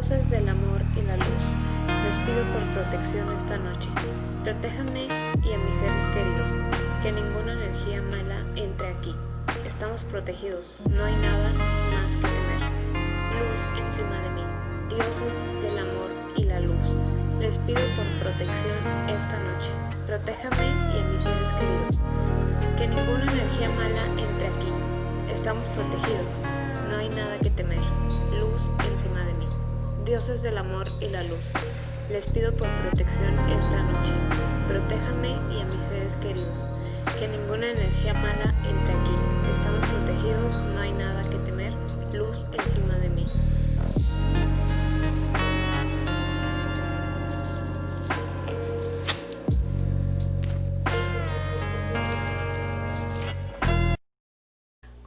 Dioses del amor y la luz, les pido por protección esta noche. Protéjanme y a mis seres queridos, que ninguna energía mala entre aquí. Estamos protegidos, no hay nada más que temer. Luz encima de mí, dioses del amor y la luz. Les pido por protección esta noche. Protéjame y a mis seres queridos. Que ninguna energía mala entre aquí. Estamos protegidos, no hay nada que temer. Luz encima de mí dioses del amor y la luz. Les pido por protección esta noche. Protéjame y a mis seres queridos. Que ninguna energía mala entre aquí. Estamos protegidos, no hay nada que temer. Luz encima de mí.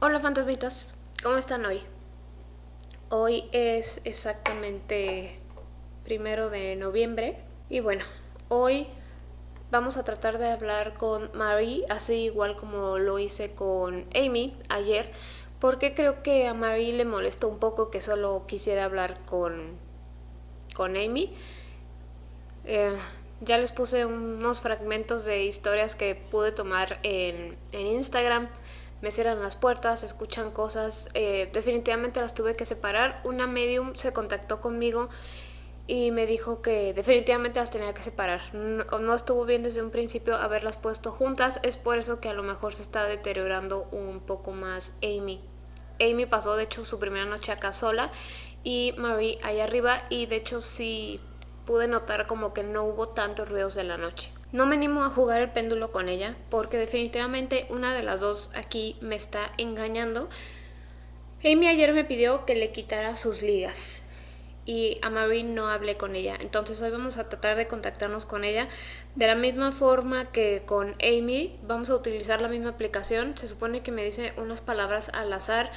Hola fantasmitas, ¿cómo están hoy? Hoy es exactamente primero de noviembre y bueno, hoy vamos a tratar de hablar con Marie, así igual como lo hice con Amy ayer, porque creo que a Marie le molestó un poco que solo quisiera hablar con, con Amy. Eh, ya les puse unos fragmentos de historias que pude tomar en, en Instagram me cierran las puertas, escuchan cosas, eh, definitivamente las tuve que separar. Una medium se contactó conmigo y me dijo que definitivamente las tenía que separar. No, estuvo bien desde un principio haberlas puesto juntas, es por eso que a lo mejor se está deteriorando un poco más Amy. Amy pasó de hecho su primera noche acá sola y Marie ahí arriba y de hecho sí pude notar como que no hubo tantos ruidos de la noche. No me animo a jugar el péndulo con ella porque definitivamente una de las dos aquí me está engañando. Amy ayer me pidió que le quitara sus ligas y a Marie no hablé con ella. Entonces hoy vamos a tratar de contactarnos con ella. De la misma forma que con Amy, vamos a utilizar la misma aplicación. Se supone que me dice unas palabras al azar,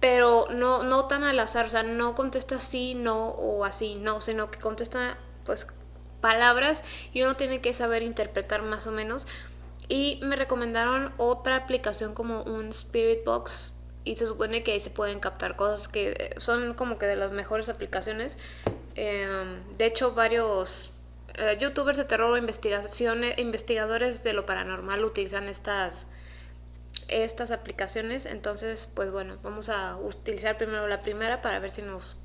pero no, no tan al azar. O sea, no contesta sí, no o así, no, sino que contesta pues palabras y uno tiene que saber interpretar más o menos. Y me recomendaron otra aplicación como un Spirit Box y se supone que ahí se pueden captar cosas que son como que de las mejores aplicaciones. Em, de hecho, varios eh, youtubers de terror o investigadores de lo paranormal utilizan estas, estas aplicaciones. Entonces, pues bueno, vamos a utilizar primero la primera para ver si nos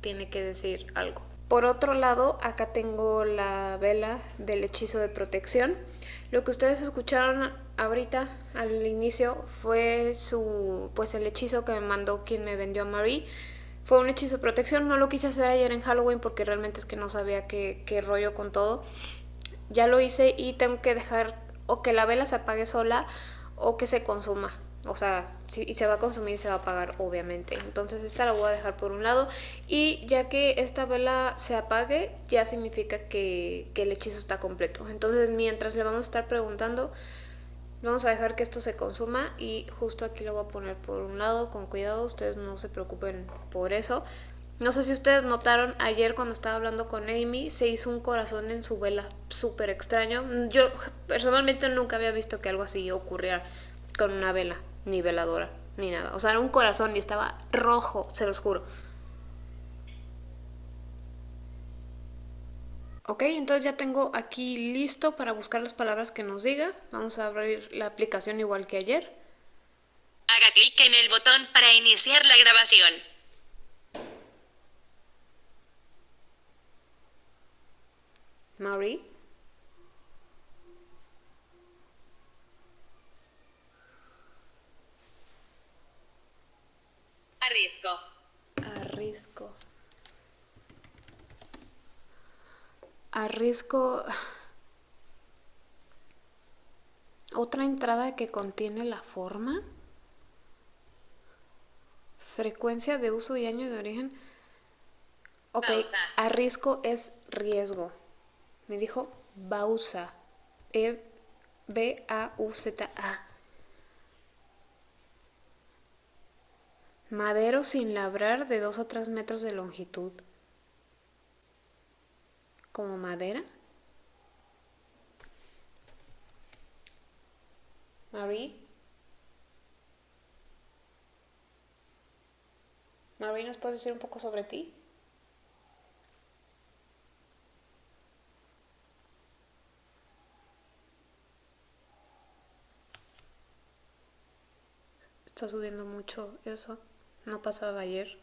tiene que decir algo. Por otro lado, acá tengo la vela del hechizo de protección. Lo que ustedes escucharon ahorita al inicio fue su pues el hechizo que me mandó quien me vendió a Marie. Fue un hechizo de protección, no lo quise hacer ayer en Halloween porque realmente es que no sabía qué, qué rollo con todo. Ya lo hice y tengo que dejar o que la vela se apague sola o que se consuma. O sea, y se va a consumir se va a apagar obviamente. Entonces esta la voy a dejar por un lado y ya que esta vela se apague ya significa que, que el hechizo está completo. Entonces mientras le vamos a estar preguntando vamos a dejar que esto se consuma y justo aquí lo voy a poner por un lado con cuidado, ustedes no se preocupen por eso. No sé si ustedes notaron ayer cuando estaba hablando con Amy, se hizo un corazón en su vela, súper extraño. Yo personalmente nunca había visto que algo así ocurriera con una vela ni veladora, ni nada. O sea, era un corazón y estaba rojo, se los juro. Ok, entonces ya tengo aquí listo para buscar las palabras que nos diga. Vamos a abrir la aplicación igual que ayer. Haga clic en el botón para iniciar la grabación. Marie. Arrisco. Arrisco. Arrisco. Otra entrada que contiene la forma. Frecuencia de uso y año de origen. Ok, arrisco es riesgo. Me dijo Bausa. E B-A-U-Z-A. Madero sin labrar de 2 a 3 metros de longitud. ¿Como madera? Marie. Marie, ¿nos puedes decir un poco sobre ti? Está subiendo mucho eso. No pasaba ayer.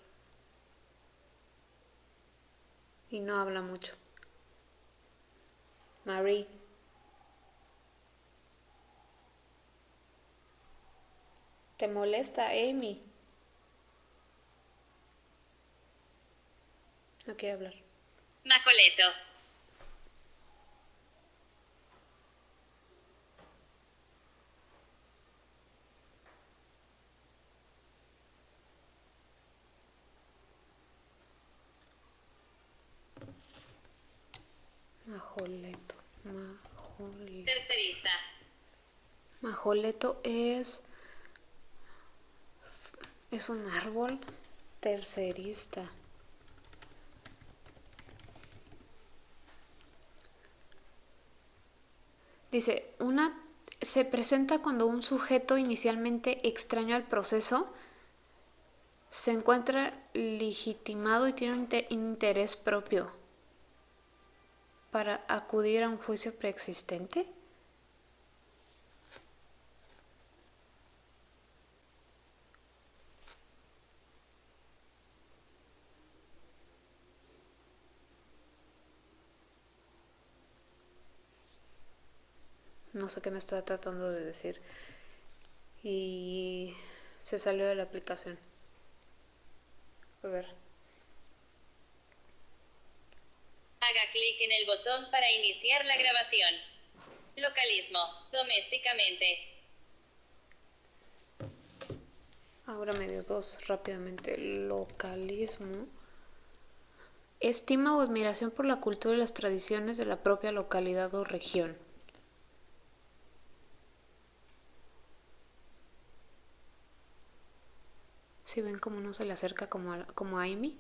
Y no habla mucho. Marie. ¿Te molesta, Amy? No quiere hablar. Macoleto. Majoleto. Majoleto. Tercerista. Majoleto es. Es un árbol tercerista. Dice, una se presenta cuando un sujeto inicialmente extraño al proceso se encuentra legitimado y tiene un inte- interés propio para acudir a un juicio preexistente. No sé qué me está tratando de decir. Y se salió de la aplicación. A ver. Haga clic en el botón para iniciar la grabación. Localismo. Domésticamente. Ahora me dio dos rápidamente. Localismo. Estima o admiración por la cultura y las tradiciones de la propia localidad o región. Si ven cómo no se le acerca como a, como a Amy.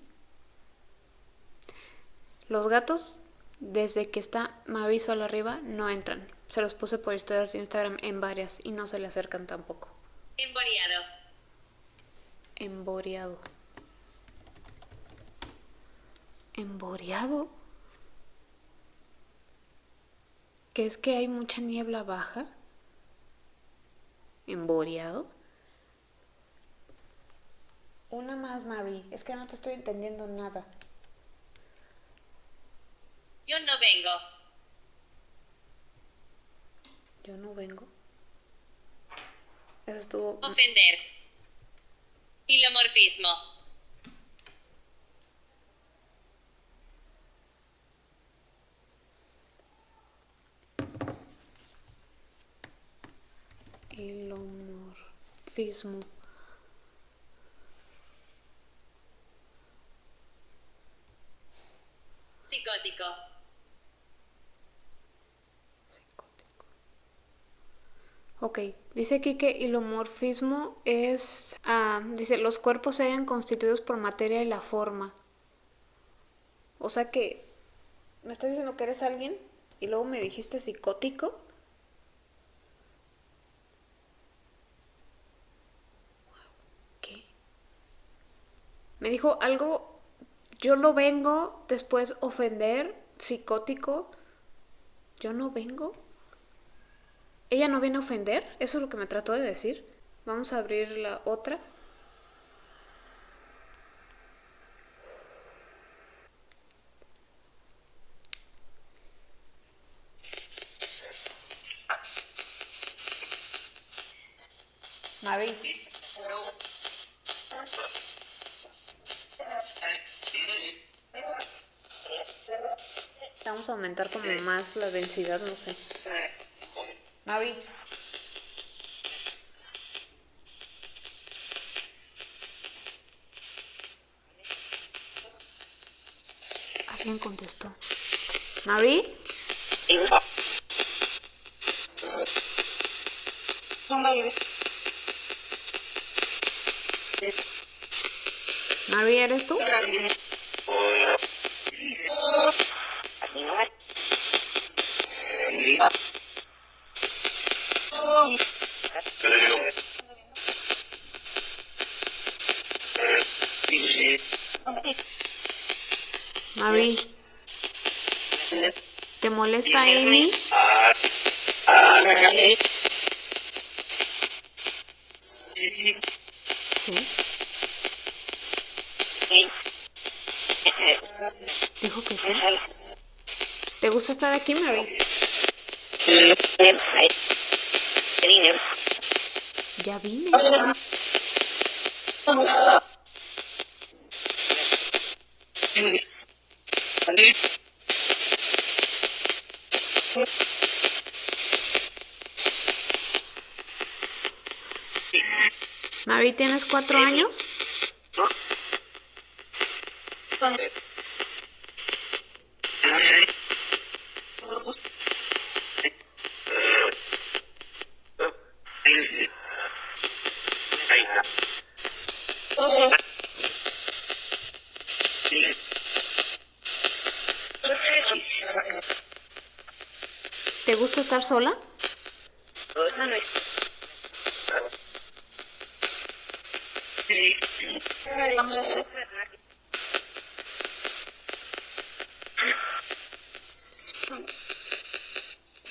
Los gatos, desde que está Marisol arriba, no entran. Se los puse por historias de Instagram en varias y no se le acercan tampoco. Emboreado. Emboreado. Emboreado. ¿Que es que hay mucha niebla baja? Emboreado. Una más, Mary. Es que no te estoy entendiendo nada. Yo no vengo. Yo no vengo. Eso estuvo. Ofender. Hilomorfismo. Hilomorfismo. Psicótico. Psicótico. Ok, dice aquí que hilomorfismo es, ah, dice, los cuerpos se hayan constituidos por materia y la forma. O sea que, ¿me estás diciendo que eres alguien? Y luego me dijiste psicótico. ¿Qué? Me dijo algo, yo no vengo, después ofender, psicótico. Yo no vengo. Ella no viene a ofender, eso es lo que me trató de decir. Vamos a abrir la otra. Mari. Vamos a aumentar como más la densidad, no sé. Mari. Alguien contestó. Mari. Mari, ¿eres tú? molesta Amy? Sí. Dijo que sí. ¿Te gusta estar aquí, Mary? Ya vine. Mary, ¿tienes cuatro años? Estar sola?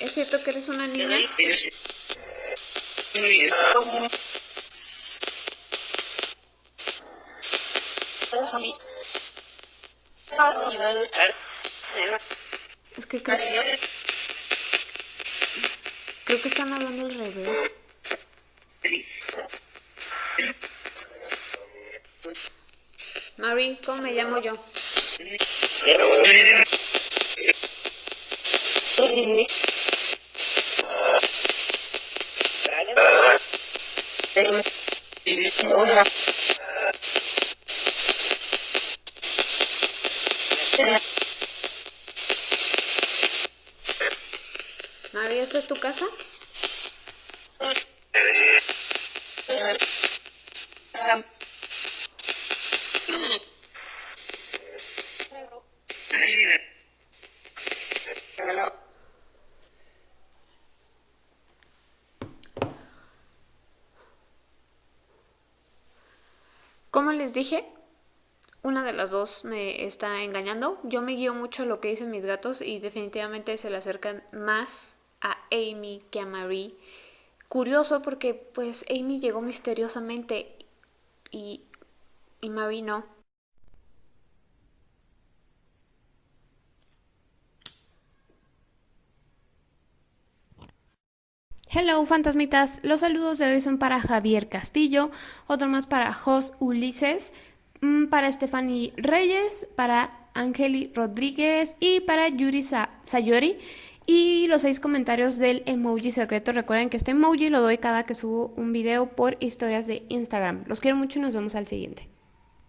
¿Es cierto que eres una niña? Es que creo, creo que están hablando al revés. Mary, ¿cómo me llamo yo? ¿Esta es tu casa? Como les dije, una de las dos me está engañando. Yo me guío mucho a lo que dicen mis gatos y definitivamente se le acercan más a Amy que a Marie. Curioso porque pues Amy llegó misteriosamente y, y Marie no. Hello fantasmitas, los saludos de hoy son para Javier Castillo, otro más para Jos Ulises, mm, para Stephanie Reyes, para Angeli Rodríguez y para Yuri Sayori. Y los seis comentarios del emoji secreto. Recuerden que este emoji lo doy cada que subo un video por historias de Instagram. Los quiero mucho y nos vemos al siguiente.